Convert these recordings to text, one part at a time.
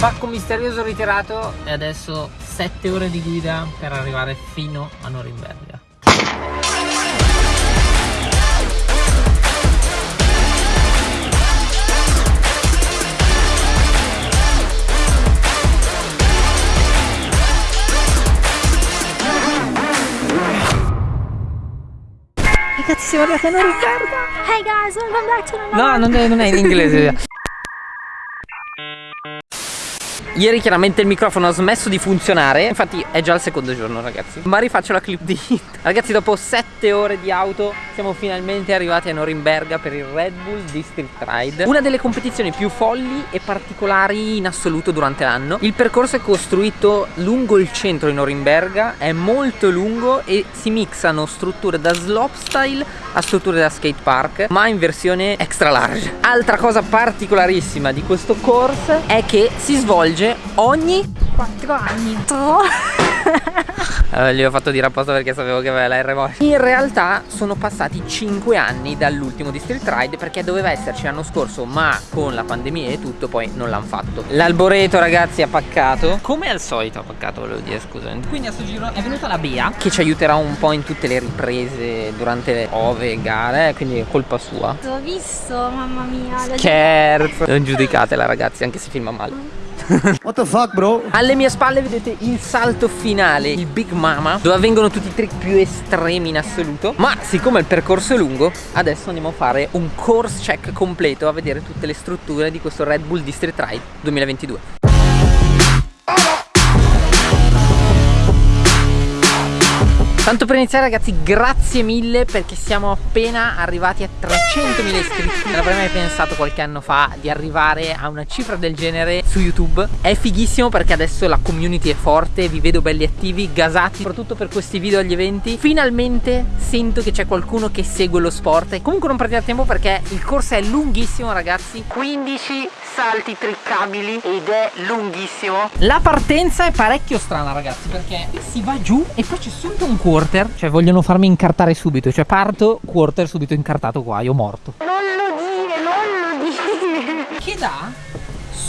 Pacco misterioso ritirato e adesso 7 ore di guida per arrivare fino a Norimberga. Ragazzi siamo arrivati a Norimberga Hey guys, welcome back to another No, non è, non è in inglese Ieri chiaramente il microfono ha smesso di funzionare. Infatti è già il secondo giorno ragazzi. Ma rifaccio la clip di hit. Ragazzi dopo 7 ore di auto Siamo finalmente arrivati a Norimberga per il Red Bull District Ride. Una delle competizioni più folli e particolari in assoluto durante l'anno. Il percorso è costruito lungo il centro di Norimberga È molto lungo e si mixano strutture da slopestyle a strutture da skate park Ma in versione extra large. Altra cosa particolarissima di questo course È che si svolge ogni 4 anni. Eh, gli ho fatto dire apposta perché sapevo che aveva la R. In realtà sono passati 5 anni dall'ultimo District Ride perché doveva esserci l'anno scorso ma con la pandemia e tutto poi non l'hanno fatto. L'alboreto ragazzi ha paccato. Come al solito ha paccato volevo dire scusa. Quindi a sto giro è venuta la Bea che ci aiuterà un po' in tutte le riprese durante le ove gare quindi è colpa sua. Ho visto, mamma mia. Scherzo. Non giudicatela ragazzi anche se filma male. What the fuck, bro? Alle mie spalle vedete il salto finale, il Big Mama, dove avvengono tutti i trick più estremi in assoluto. Ma siccome il percorso è lungo, adesso andiamo a fare un course check completo a vedere tutte le strutture di questo Red Bull District Ride 2022. Tanto per iniziare ragazzi grazie mille perché siamo appena arrivati a 300.000 iscritti. Non avrei mai pensato qualche anno fa di arrivare a una cifra del genere su YouTube. È fighissimo perché adesso la community è forte, vi vedo belli attivi, gasati. Soprattutto per questi video agli eventi. Finalmente sento che c'è qualcuno che segue lo sport. E comunque non perdiate tempo perché il corso è lunghissimo ragazzi. 15 salti triccabili ed è lunghissimo. La partenza è parecchio strana ragazzi perché si va giù e poi c'è subito un quarter Cioè vogliono farmi incartare subito Cioè parto, quarter subito incartato qua, io morto. Non lo dire, non lo dire. Che dà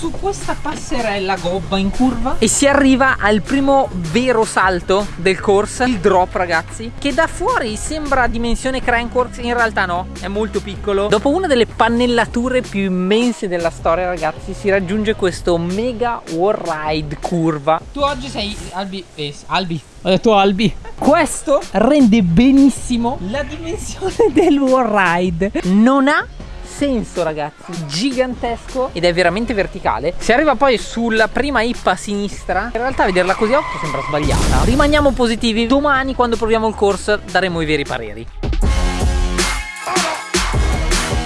su questa passerella gobba in curva e si arriva al primo vero salto del course, il drop ragazzi, che da fuori sembra dimensione Crankworks, in realtà no, è molto piccolo. Dopo una delle pannellature più immense della storia ragazzi si raggiunge questo mega wall ride curva. Tu oggi sei Albi, eh, Albi, ho detto Albi. Questo rende benissimo la dimensione del wall ride. Non ha senso ragazzi gigantesco ed è veramente verticale. Si arriva poi sulla prima ippa a sinistra. In realtà vederla così a occhio sembra sbagliata. Rimaniamo positivi. Domani quando proviamo il corso daremo i veri pareri.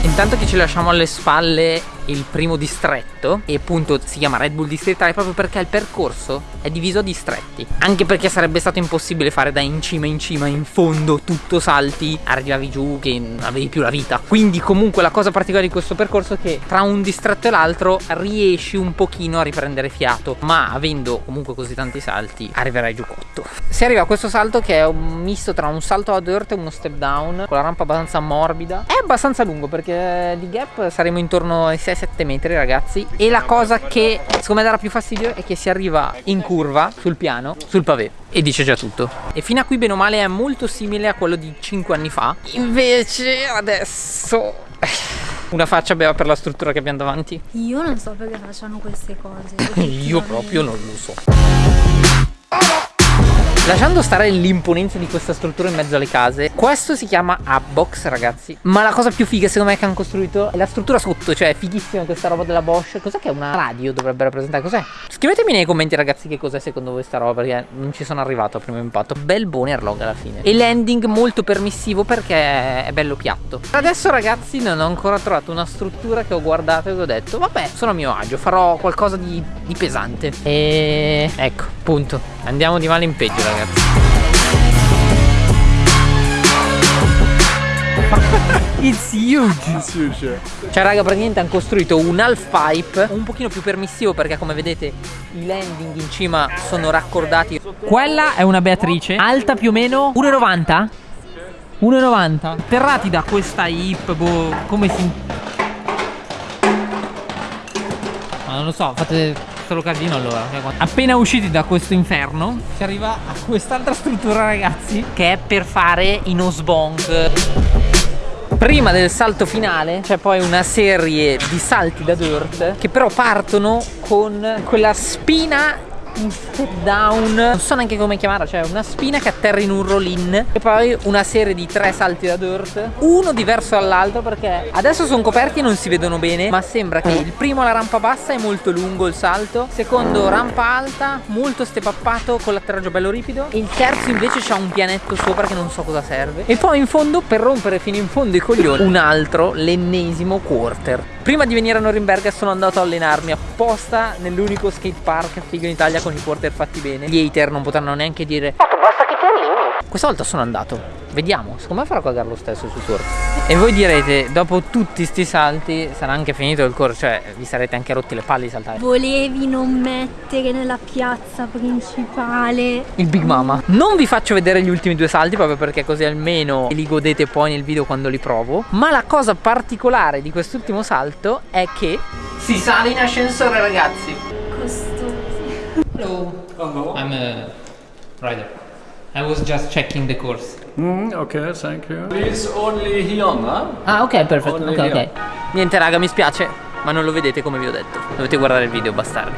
Intanto che ci lasciamo alle spalle il primo distretto e appunto si chiama Red Bull District Ride proprio perché il percorso è diviso a distretti. Anche perché sarebbe stato impossibile fare da in cima in cima in fondo tutto salti arrivavi giù che non avevi più la vita. Quindi comunque la cosa particolare di questo percorso è che tra un distretto e l'altro riesci un pochino a riprendere fiato ma avendo comunque così tanti salti arriverai giù cotto. Si arriva a questo salto che è un misto tra un salto ad earth e uno step down con la rampa abbastanza morbida. È abbastanza lungo perché di gap saremo intorno ai 6-7 metri ragazzi. E la cosa che secondo me darà più fastidio è che si arriva in curva sul piano sul pavé e dice già tutto. E fino a qui bene o male è molto simile a quello di 5 anni fa. Invece adesso una faccia aveva per la struttura che abbiamo davanti. Io non so perché facciano queste cose. io proprio non lo so Lasciando stare l'imponenza di questa struttura in mezzo alle case Questo si chiama Hubbox ragazzi. Ma la cosa più figa secondo me che hanno costruito È la struttura sotto Cioè è fighissima questa roba della Bosch. Cos'è che è una radio dovrebbe rappresentare? Cos'è? Scrivetemi nei commenti ragazzi che cos'è secondo voi sta roba Perché non ci sono arrivato a primo impatto. Bel boner log alla fine. E l'ending molto permissivo perché è bello piatto. Adesso ragazzi non ho ancora trovato una struttura che ho guardato e ho detto Vabbè sono a mio agio Farò qualcosa di, di pesante. E ecco punto Andiamo di male in peggio ragazzi. It's huge. Cioè raga praticamente hanno costruito un half pipe Un pochino più permissivo perché come vedete I landing in cima sono raccordati. Quella è una Beatrice Alta più o meno 1,90 1,90 Terrati da questa hip boh, Come si Ma non lo so fate solo casino allora. Appena usciti da questo inferno, si arriva a quest'altra struttura, ragazzi, che è per fare i nosebonk. Prima del salto finale c'è poi una serie di salti da dirt che però partono con quella spina in step down. Non so neanche come chiamarla cioè una spina che atterra in un roll-in. E poi una serie di tre salti da dirt. Uno diverso dall'altro perché adesso sono coperti e non si vedono bene ma sembra che il primo la rampa bassa è molto lungo il salto secondo rampa alta molto stepappato con l'atterraggio bello ripido. E il terzo invece c'ha un pianetto sopra che non so cosa serve. E poi in fondo per rompere fino in fondo i coglioni un altro l'ennesimo quarter. Prima di venire a Norimberga sono andato a allenarmi apposta nell'unico skate park figo in Italia con i quarter fatti bene. Gli hater non potranno neanche dire basta che ti alleni. Questa volta sono andato. Vediamo, secondo me farò cagare lo stesso sul corso E voi direte, dopo tutti sti salti sarà anche finito il corso Cioè, vi sarete anche rotti le palle di saltare. Volevi non mettere nella piazza principale. Il Big Mama. Non vi faccio vedere gli ultimi due salti proprio perché così almeno li godete poi nel video quando li provo. Ma la cosa particolare di quest'ultimo salto è che Si sale in ascensore ragazzi. Hello Hello. I'm a rider I was just checking the course Mm, okay, thank you. Please only here, no? Ah ok perfetto ok ok here. Niente raga mi spiace Ma non lo vedete come vi ho detto Dovete guardare il video bastardi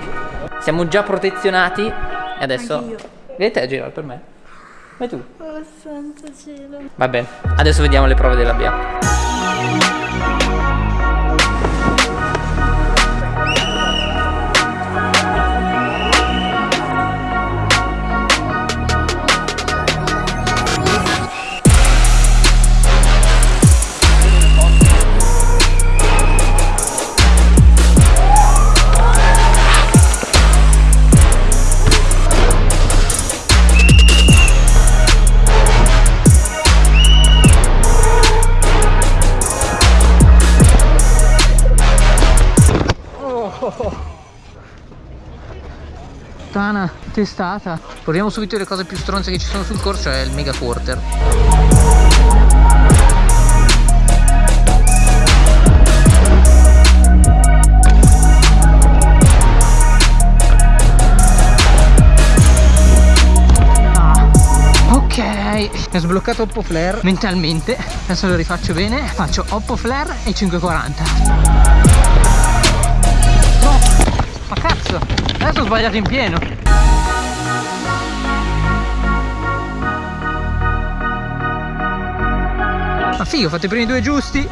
Siamo già protezionati E adesso Anch'io. Vedete a girare per me Vai tu Oh santo cielo. Va bene Adesso vediamo le prove della BA testata. Proviamo subito le cose più stronze che ci sono sul corso, è il mega quarter. Ah, mi ho sbloccato Oppo Flare mentalmente, adesso lo rifaccio bene, faccio Oppo Flare e 540. No, ma cazzo, adesso ho sbagliato in pieno. Ma figo, ho fatto i primi due giusti.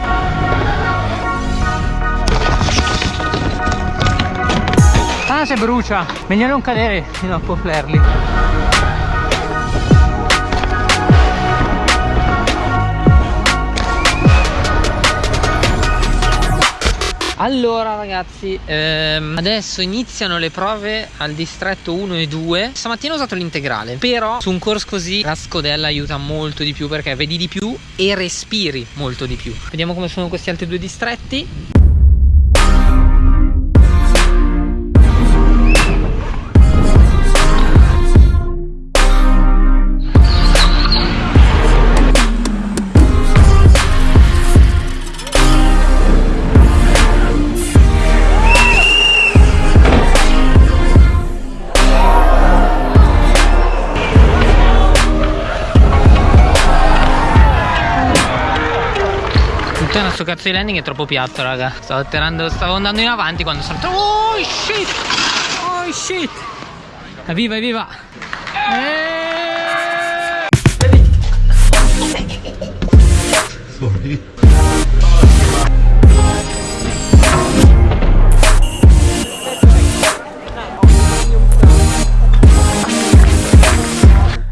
Ah, se brucia. Meglio non cadere fino a Oppo Allora ragazzi, ehm, adesso iniziano le prove al distretto 1 e 2 Stamattina ho usato l'integrale Però su un corso così la scodella aiuta molto di più Perché vedi di più e respiri molto di più. Vediamo come sono questi altri due distretti cazzo di landing è troppo piatto raga Stavo atterrando, stavo andando in avanti quando sono Oh shit Oh shit Evviva evviva Eh.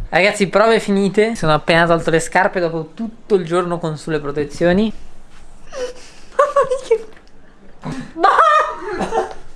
Ragazzi, prove finite. Sono appena tolto le scarpe dopo tutto il giorno con sulle protezioni.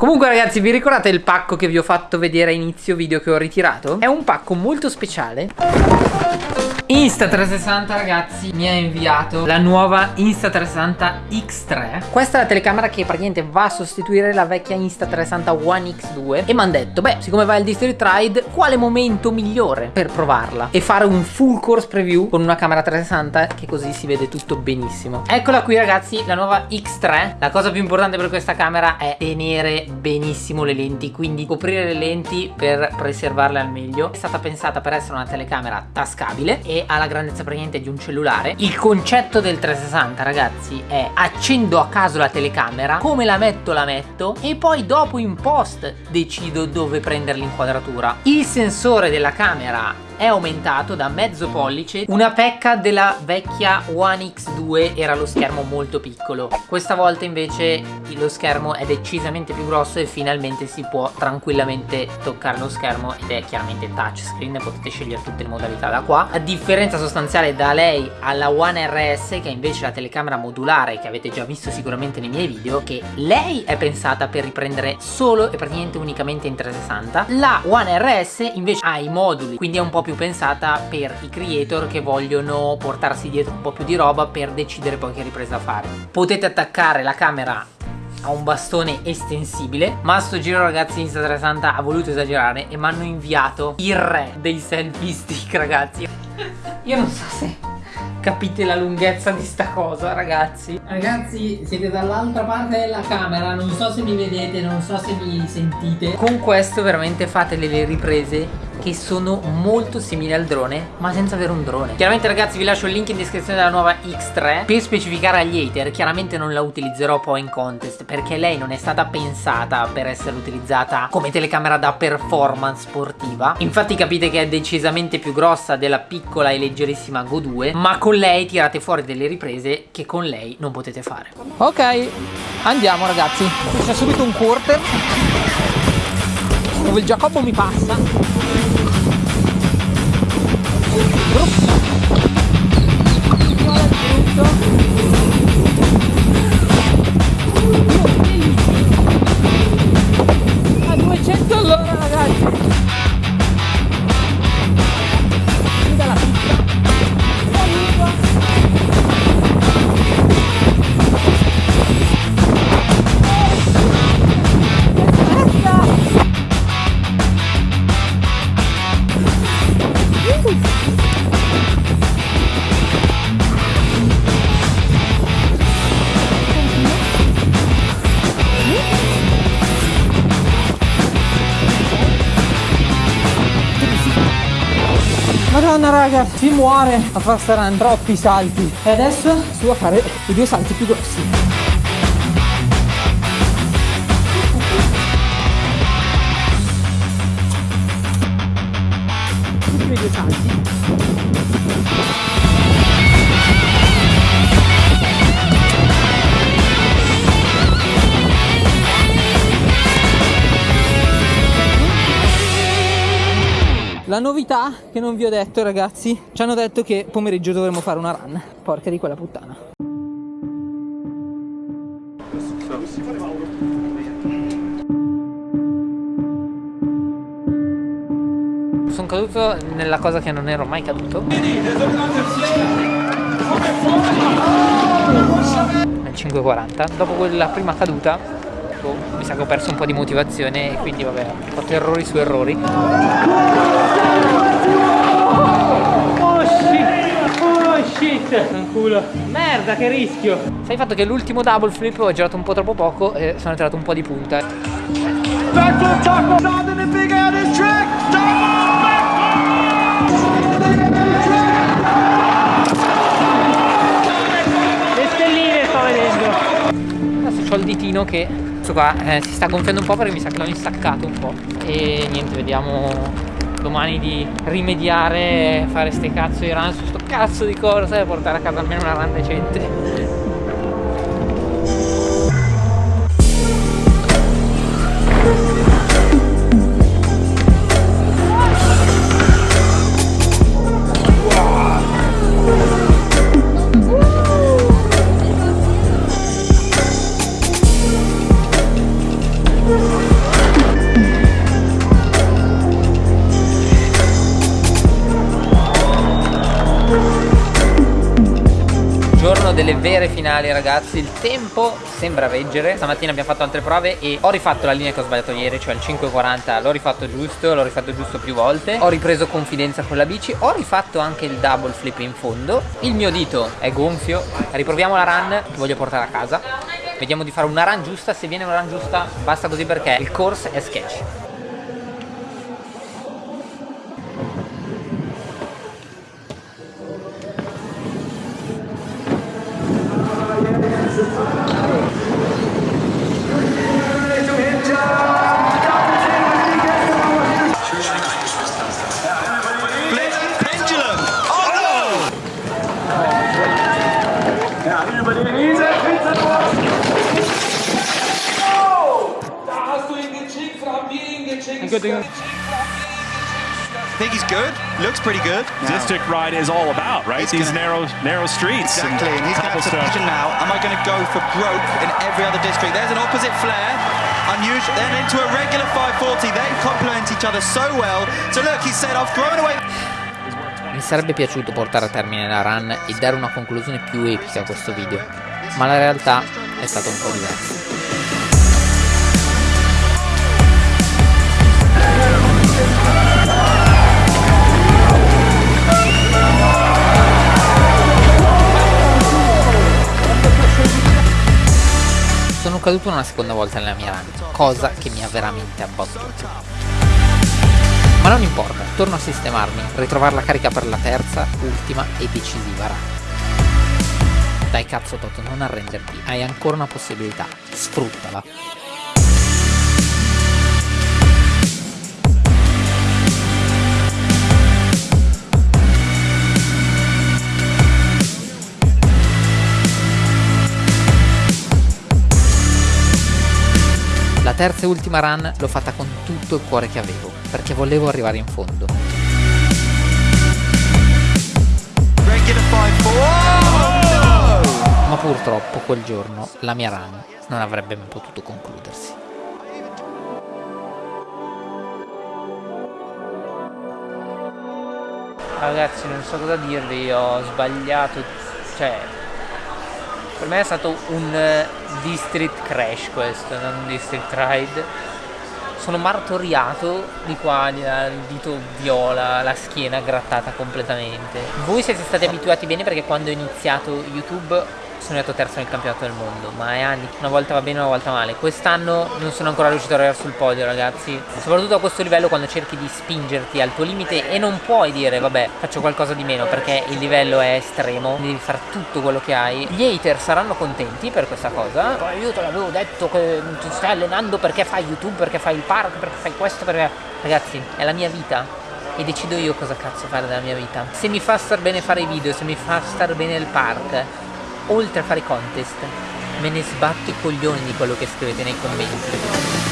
Comunque ragazzi vi ricordate il pacco che vi ho fatto vedere a inizio video che ho ritirato? È un pacco molto speciale. Insta360 ragazzi mi ha inviato la nuova Insta360 X3 Questa è la telecamera che praticamente va a sostituire la vecchia Insta360 One X2 E mi hanno detto beh siccome va il District Ride quale momento migliore per provarla? E fare un full course preview con una camera 360 che così si vede tutto benissimo. Eccola qui ragazzi la nuova X3 La cosa più importante per questa camera è tenere benissimo le lenti Quindi coprire le lenti per preservarle al meglio. È stata pensata per essere una telecamera tascabile e ha la grandezza praticamente di un cellulare. Il concetto del 360 ragazzi è accendo a caso la telecamera Come la metto la metto e poi dopo in post decido dove prendere l'inquadratura Il sensore della camera è aumentato da mezzo pollice. Una pecca della vecchia One X2 era lo schermo molto piccolo. Questa volta invece lo schermo è decisamente più grosso e finalmente si può tranquillamente toccare lo schermo ed è chiaramente touchscreen potete scegliere tutte le modalità da qua. A differenza sostanziale da lei alla One RS che è invece la telecamera modulare che avete già visto sicuramente nei miei video che lei è pensata per riprendere solo e praticamente unicamente in 360 La One RS invece ha i moduli quindi è un po' più più pensata per i creator che vogliono portarsi dietro un po' più di roba per decidere poi che ripresa fare. Potete attaccare la camera a un bastone estensibile ma a sto giro ragazzi Insta360 ha voluto esagerare e mi hanno inviato il re dei selfie stick ragazzi. Io non so se capite la lunghezza di sta cosa ragazzi. Ragazzi siete dall'altra parte della camera Non so se mi vedete, non so se mi sentite. Con questo veramente fate le riprese che sono molto simili al drone ma senza avere un drone. Chiaramente ragazzi vi lascio il link in descrizione della nuova X3 per specificare agli hater chiaramente non la utilizzerò poi in contest perché lei non è stata pensata per essere utilizzata come telecamera da performance sportiva. Infatti capite che è decisamente più grossa della piccola e leggerissima Go 2 ma con lei tirate fuori delle riprese che con lei non potete fare. Ok andiamo ragazzi. C'è subito un quarter. Dove il Giacobbo mi passa Little Madonna raga, si muore a far stare troppi salti. E adesso su a fare i due salti più grossi. I due salti. Novità che non vi ho detto ragazzi. Ci hanno detto che pomeriggio dovremmo fare una run. Porca di quella puttana. Sono caduto nella cosa che non ero mai caduto. Nel 5.40 Dopo quella prima caduta boh, mi sa che ho perso un po' di motivazione e quindi vabbè ho fatto errori su errori. Oh shit. Oh shit. Fanculo. Merda che rischio. Sai il fatto che l'ultimo double flip ho girato un po' troppo poco e sono entrato un po' di punta. Le stelline sto vedendo. Adesso ho il ditino che questo qua eh, si sta gonfiando un po' perché mi sa che l'ho instaccato un po' e niente vediamo domani di rimediare fare ste cazzo di run su sto cazzo di corsa e portare a casa almeno una run decente vere finali ragazzi. Il tempo sembra reggere. Stamattina abbiamo fatto altre prove e ho rifatto la linea che ho sbagliato ieri Cioè il 5.40 l'ho rifatto giusto L'ho rifatto giusto più volte. Ho ripreso confidenza con la bici. Ho rifatto anche il double flip in fondo. Il mio dito è gonfio. Riproviamo la run che voglio portare a casa. Vediamo di fare una run giusta. Se viene una run giusta basta così perché il course è sketch good thing. I think he's good. Looks pretty good. District ride is all about, right? He's These gonna- narrow narrow streets Exactly, and he's going to cobblestone. decision now. Am I going to go for broke in every other district? There's an opposite flare. Unusual. Then into a regular 540. They complement each other so well. So look, he said, I've thrown away. Mi sarebbe piaciuto portare a termine la run e dare una conclusione più epica a questo video, ma la realtà è stata un po' diversa. Sono caduto una seconda volta nella mia run, cosa che mi ha veramente abbattuto. Non importa, torno a sistemarmi, ritrovare la carica per la terza, ultima e decisiva run. Dai cazzo Toto, non arrenderti, hai ancora una possibilità, sfruttala. Terza e ultima run l'ho fatta con tutto il cuore che avevo, perché volevo arrivare in fondo. Regular 540. Ma purtroppo quel giorno la mia run non avrebbe mai potuto concludersi. Ragazzi, non so cosa dirvi, ho sbagliato, cioè per me è stato un eh, district crash questo, non un district ride. Sono martoriato di qua, il dito viola, la schiena grattata completamente. Voi siete stati abituati bene perché quando ho iniziato YouTube sono andato terzo nel campionato del mondo, ma è anni, una volta va bene, una volta male. Quest'anno non sono ancora riuscito ad arrivare sul podio, ragazzi. Soprattutto a questo livello quando cerchi di spingerti al tuo limite e non puoi dire vabbè, faccio qualcosa di meno perché il livello è estremo, devi fare tutto quello che hai. Gli hater saranno contenti per questa cosa. Poi io te l'avevo detto che ti stai allenando perché fai YouTube, perché fai il park, perché fai questo, perché ragazzi, è la mia vita e decido io cosa cazzo fare della mia vita. Se mi fa star bene fare i video, se mi fa star bene il park, oltre a fare contest, me ne sbatto i coglioni di quello che scrivete nei commenti.